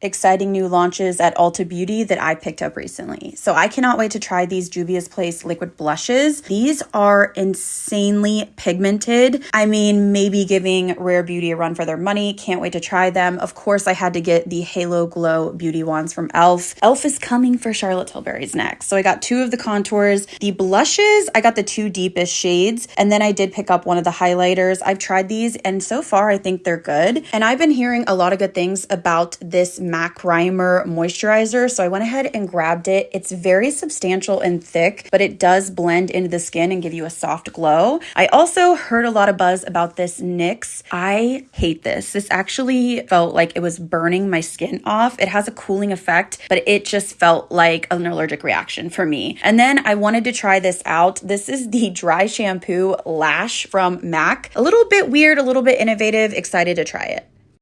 exciting new launches at Ulta Beauty that I picked up recently. So I cannot wait to try these Juvia's Place liquid blushes. These are insanely pigmented. I mean, maybe giving Rare Beauty a run for their money. Can't wait to try them. Of course, I had to get the Halo Glow Beauty Wands from e.l.f. e.l.f. is coming for Charlotte Tilbury's next. So I got two of the contours. The blushes, I got the two deepest shades. And then I did pick up one of the highlighters. I've tried these and so far I think they're good. And I've been hearing a lot of good things about this MAC Primer Moisturizer. So I went ahead and grabbed it. It's very substantial and thick, but it does blend into the skin and give you a soft glow. I also heard a lot of buzz about this NYX. I hate this. This actually felt like it was burning my skin off. It has a cooling effect, but it just felt like an allergic reaction for me. And then I wanted to try this out. This is the dry shampoo lash from MAC. A little bit weird, a little bit innovative, excited to try it.